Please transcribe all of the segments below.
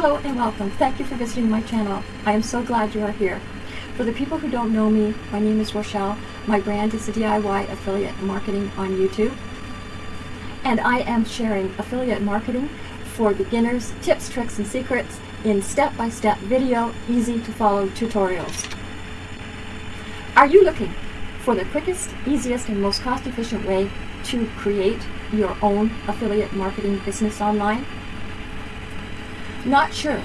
Hello and welcome. Thank you for visiting my channel. I am so glad you are here. For the people who don't know me, my name is Rochelle. My brand is the DIY Affiliate Marketing on YouTube. And I am sharing affiliate marketing for beginners, tips, tricks, and secrets in step-by-step -step video, easy to follow tutorials. Are you looking for the quickest, easiest, and most cost-efficient way to create your own affiliate marketing business online? Not sure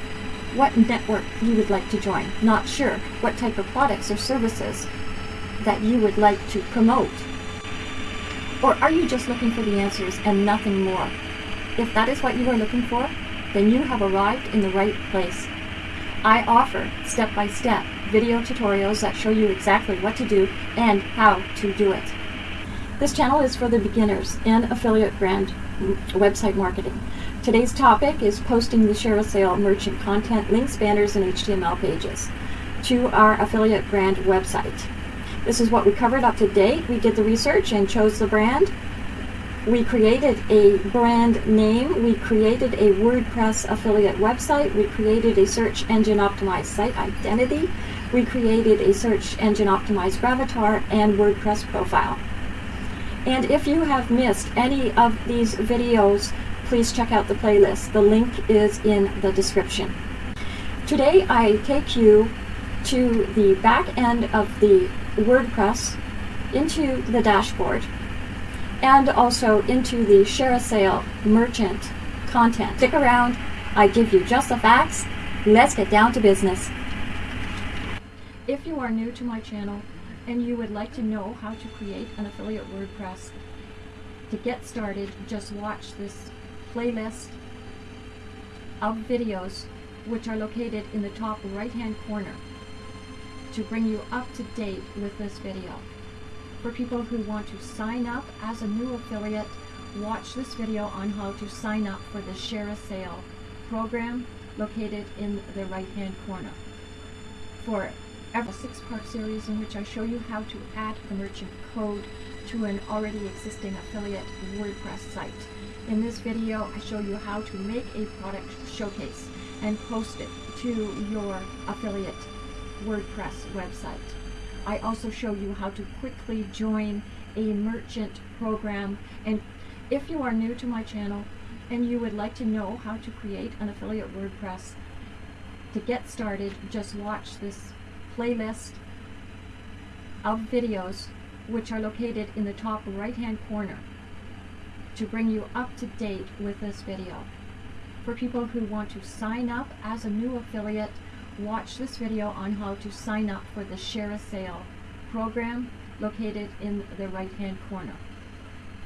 what network you would like to join. Not sure what type of products or services that you would like to promote. Or are you just looking for the answers and nothing more? If that is what you are looking for, then you have arrived in the right place. I offer step-by-step -step video tutorials that show you exactly what to do and how to do it. This channel is for the beginners in affiliate brand website marketing. Today's topic is posting the ShareASale merchant content, links, banners, and HTML pages to our affiliate brand website. This is what we covered up to date. We did the research and chose the brand. We created a brand name. We created a WordPress affiliate website. We created a search engine optimized site identity. We created a search engine optimized gravatar and WordPress profile. And if you have missed any of these videos, please check out the playlist. The link is in the description. Today I take you to the back end of the WordPress, into the dashboard, and also into the ShareASale merchant content. Stick around, I give you just the facts. Let's get down to business. If you are new to my channel and you would like to know how to create an affiliate WordPress, to get started, just watch this playlist of videos which are located in the top right hand corner to bring you up to date with this video. For people who want to sign up as a new affiliate, watch this video on how to sign up for the ShareASale program located in the right hand corner. For a six-part series in which I show you how to add the merchant code to an already existing affiliate WordPress site. In this video, I show you how to make a product showcase and post it to your affiliate WordPress website. I also show you how to quickly join a merchant program. And if you are new to my channel and you would like to know how to create an affiliate WordPress, to get started, just watch this playlist of videos which are located in the top right hand corner to bring you up to date with this video. For people who want to sign up as a new affiliate, watch this video on how to sign up for the ShareASale program located in the right hand corner.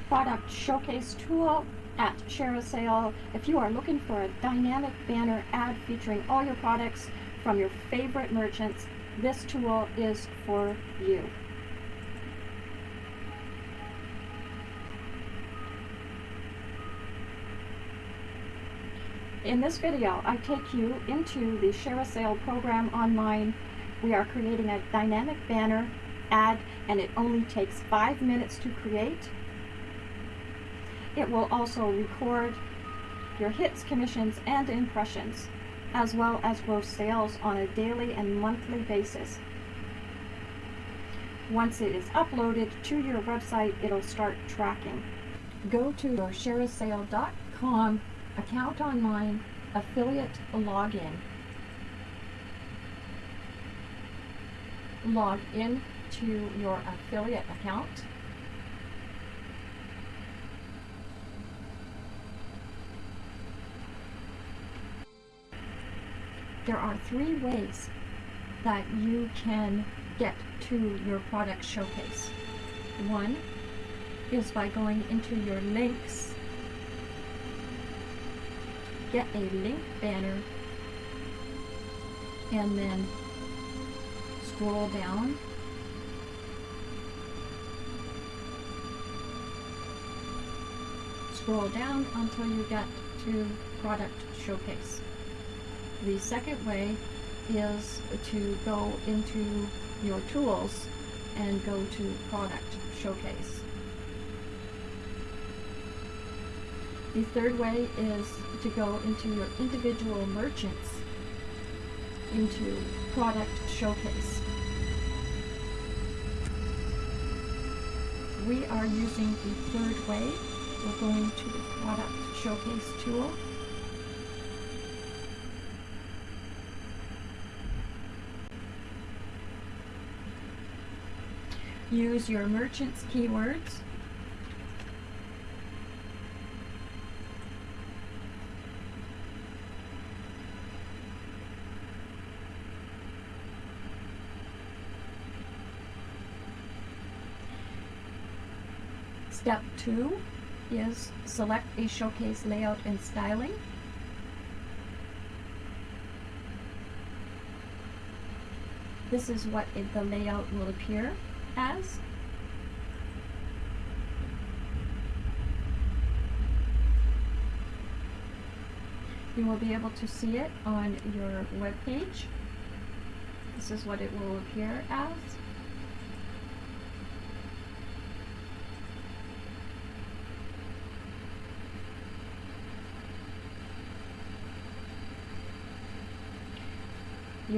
Product Showcase tool at ShareASale. If you are looking for a dynamic banner ad featuring all your products from your favorite merchants, this tool is for you. In this video, I take you into the ShareASale program online. We are creating a dynamic banner ad and it only takes five minutes to create. It will also record your hits, commissions, and impressions, as well as gross sales on a daily and monthly basis. Once it is uploaded to your website, it'll start tracking. Go to ShareASale.com account online, affiliate login. Log in to your affiliate account. There are three ways that you can get to your product showcase. One is by going into your links get a link banner and then scroll down. Scroll down until you get to product showcase. The second way is to go into your tools and go to product showcase The third way is to go into your individual merchants into product showcase. We are using the third way. We're going to the product showcase tool. Use your merchant's keywords. Step two is select a showcase layout and styling. This is what it, the layout will appear as. You will be able to see it on your web page. This is what it will appear as.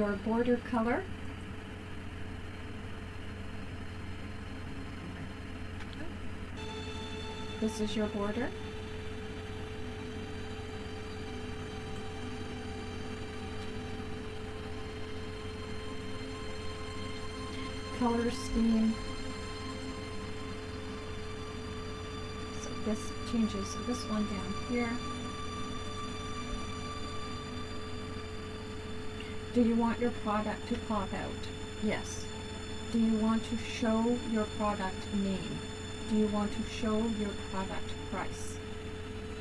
Your border color This is your border. Color scheme. So this changes this one down here. Do you want your product to pop out? Yes. Do you want to show your product name? do you want to show your product price?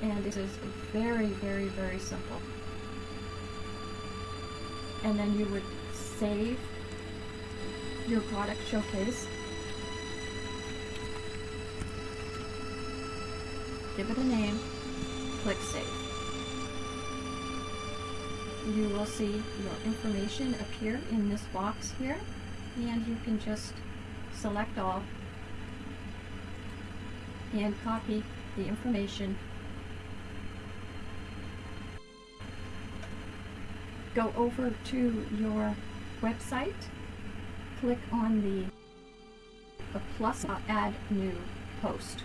And it is very, very, very simple. And then you would save your product showcase. Give it a name, click save. You will see your information appear in this box here and you can just select all and copy the information. Go over to your website, click on the, plus add new post.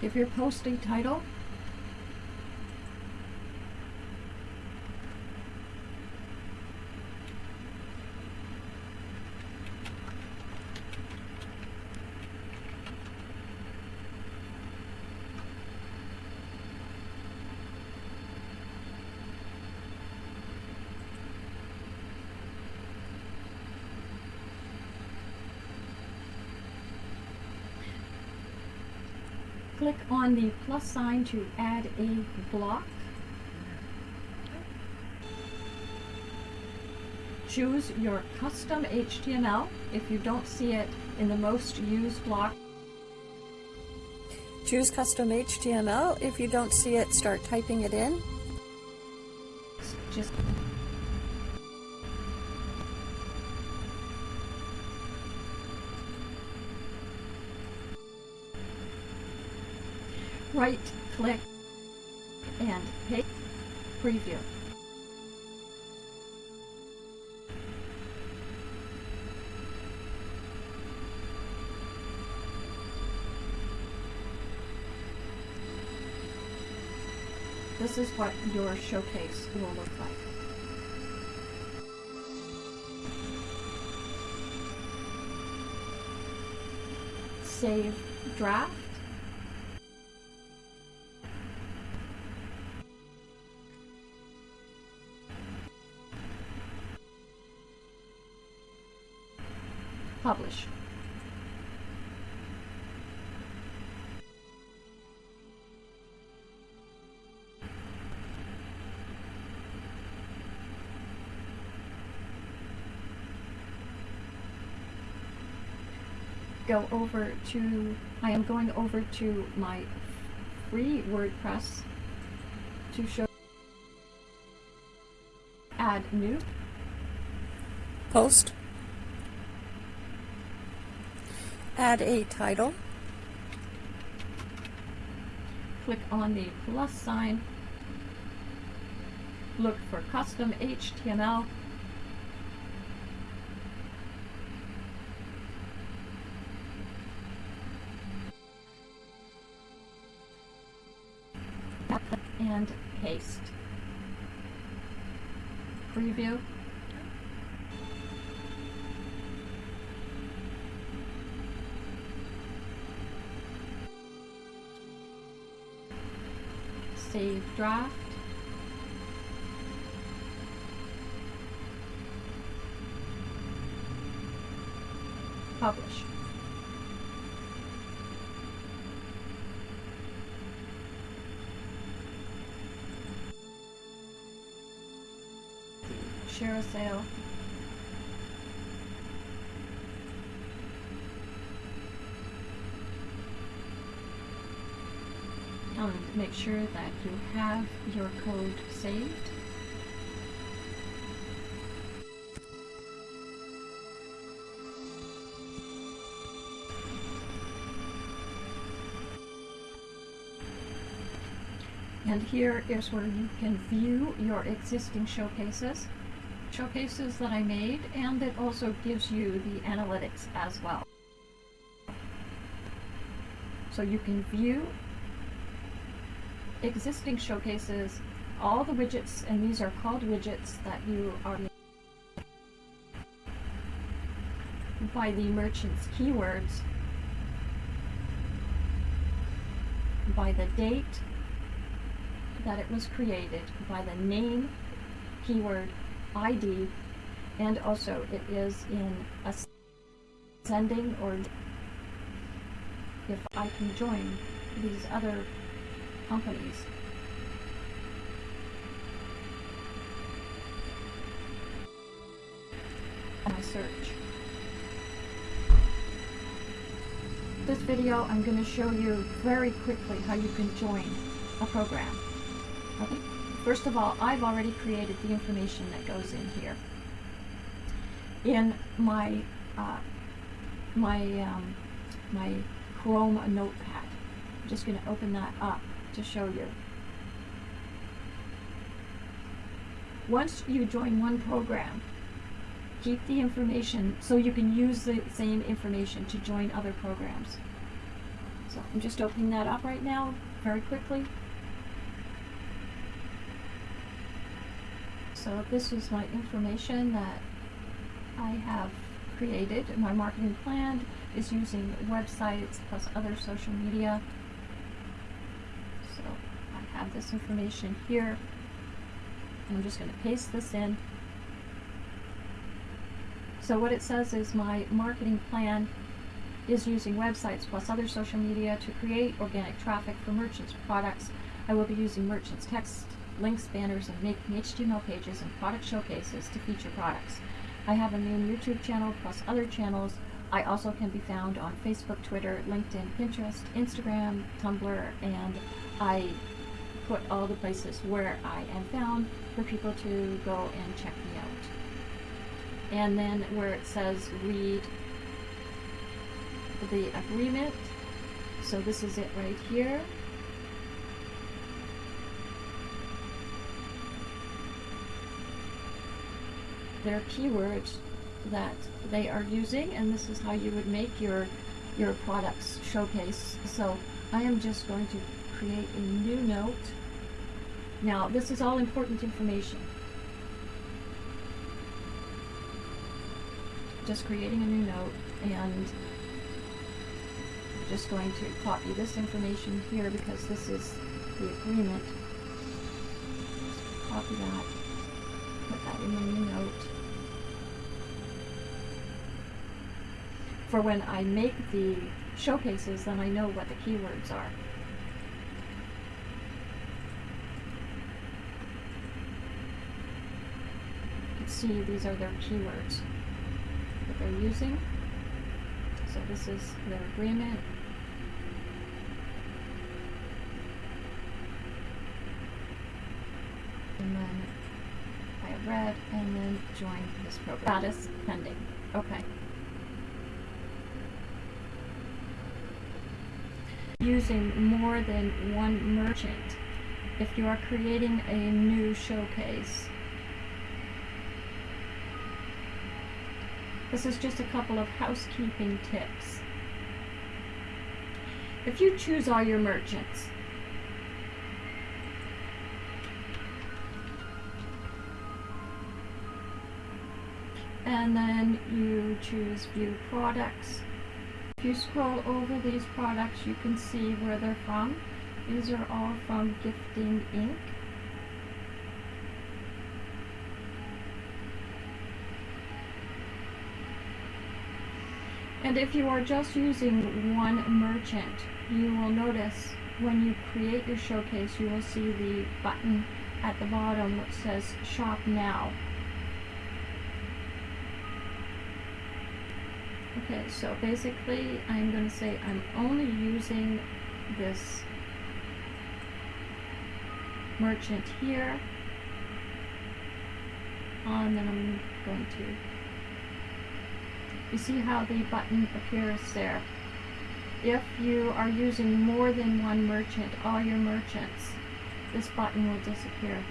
Give your post a title click on the plus sign to add a block. Choose your custom HTML if you don't see it in the most used block. Choose custom HTML. If you don't see it, start typing it in. Just right click and paste preview. This is what your showcase will look like. Save draft. Publish. Go over to, I am going over to my free WordPress to show add new, Post. Add a title. click on the plus sign, look for custom HTML, and paste. Preview. Save draft. Publish. ShareASale. And make sure that you have your code saved. And here is where you can view your existing showcases, showcases that I made, and it also gives you the analytics as well. So you can view existing showcases, all the widgets, and these are called widgets that you are by the merchant's keywords, by the date that it was created, by the name, keyword, ID, and also it is in ascending or if I can join these other companies. My search. This video I'm going to show you very quickly how you can join a program. Okay. First of all, I've already created the information that goes in here. In my uh, my um, my Chrome notepad. I'm just going to open that up to show you. Once you join one program, keep the information so you can use the same information to join other programs. So I'm just opening that up right now very quickly. So this is my information that I have created. My marketing plan is using websites plus other social media. Have this information here. I'm just going to paste this in. So what it says is my marketing plan is using websites plus other social media to create organic traffic for merchants' products. I will be using merchants' text, links, banners, and making HTML pages and product showcases to feature products. I have a main YouTube channel plus other channels. I also can be found on Facebook, Twitter, LinkedIn, Pinterest, Instagram, Tumblr, and I put all the places where I am found for people to go and check me out. And then where it says read the agreement, so this is it right here. Their keywords that they are using and this is how you would make your your products showcase. So I am just going to create a new note. Now this is all important information. Just creating a new note and just going to copy this information here because this is the agreement. Just copy that, put that in my new note. For when I make the showcases, then I know what the keywords are. See these are their keywords that they're using. So this is their agreement. And then I have read and then join this program. Status pending. Okay. Using more than one merchant if you are creating a new showcase. This is just a couple of housekeeping tips. If you choose all your merchants, and then you choose view products. If you scroll over these products, you can see where they're from. These are all from Gifting Inc. And if you are just using one merchant, you will notice when you create your showcase, you will see the button at the bottom which says Shop Now. Okay, so basically I'm going to say I'm only using this merchant here. And then I'm going to, you see how the button appears there. If you are using more than one merchant, all your merchants, this button will disappear.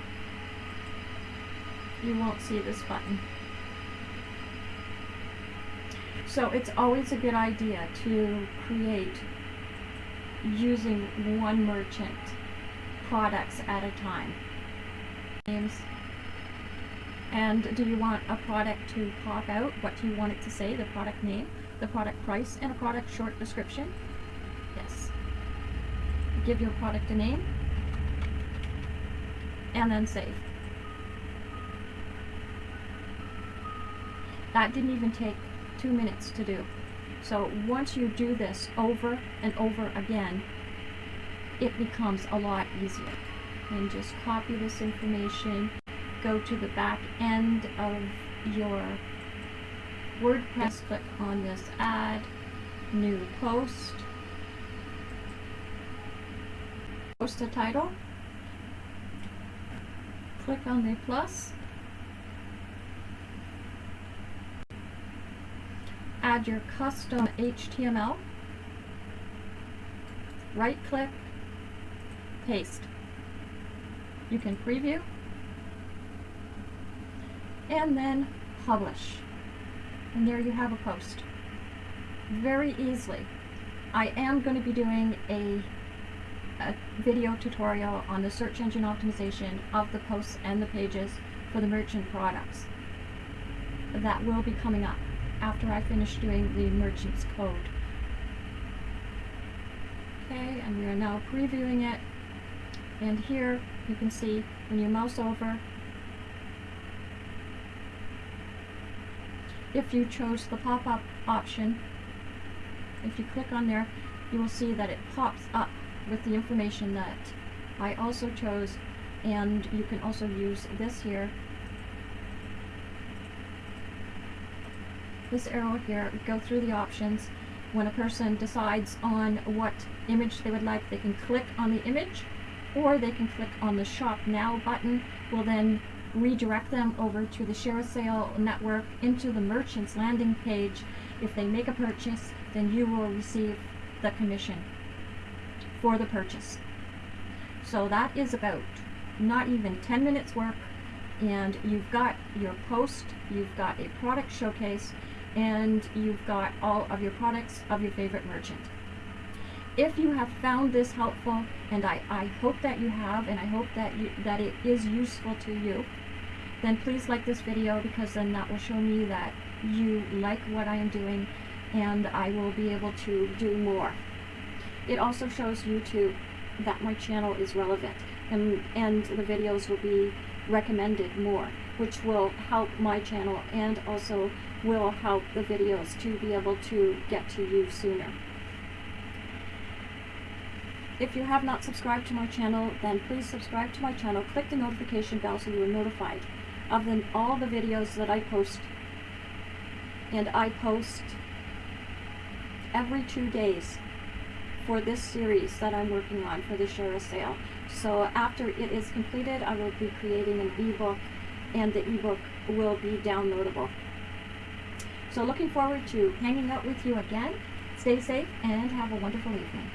You won't see this button. So it's always a good idea to create using one merchant products at a time. Names. And do you want a product to pop out? What do you want it to say? The product name, the product price, and a product short description? Yes. Give your product a name. And then save. That didn't even take two minutes to do. So once you do this over and over again, it becomes a lot easier. And just copy this information, go to the back end of your WordPress, click on this add, new post, post a title, click on the plus, add your custom HTML, right click, paste. You can preview and then publish. And there you have a post. Very easily. I am going to be doing a, a video tutorial on the search engine optimization of the posts and the pages for the merchant products. That will be coming up after I finish doing the merchant's code. Okay, and we are now previewing it. And here you can see when you mouse over, if you chose the pop-up option, if you click on there, you will see that it pops up with the information that I also chose and you can also use this here this arrow here, go through the options. When a person decides on what image they would like, they can click on the image or they can click on the Shop Now button. Will then redirect them over to the share sale network into the merchant's landing page. If they make a purchase, then you will receive the commission for the purchase. So that is about not even 10 minutes work and you've got your post, you've got a product showcase, and you've got all of your products of your favorite merchant. If you have found this helpful, and I, I hope that you have, and I hope that, you, that it is useful to you, then please like this video because then that will show me that you like what I am doing and I will be able to do more. It also shows YouTube that my channel is relevant and, and the videos will be recommended more, which will help my channel and also will help the videos to be able to get to you sooner. If you have not subscribed to my channel, then please subscribe to my channel. Click the notification bell so you are notified of the, all the videos that I post. And I post every two days for this series that I'm working on for the ShareASale. So after it is completed, I will be creating an ebook and the ebook will be downloadable. So looking forward to hanging out with you again. Stay safe and have a wonderful evening.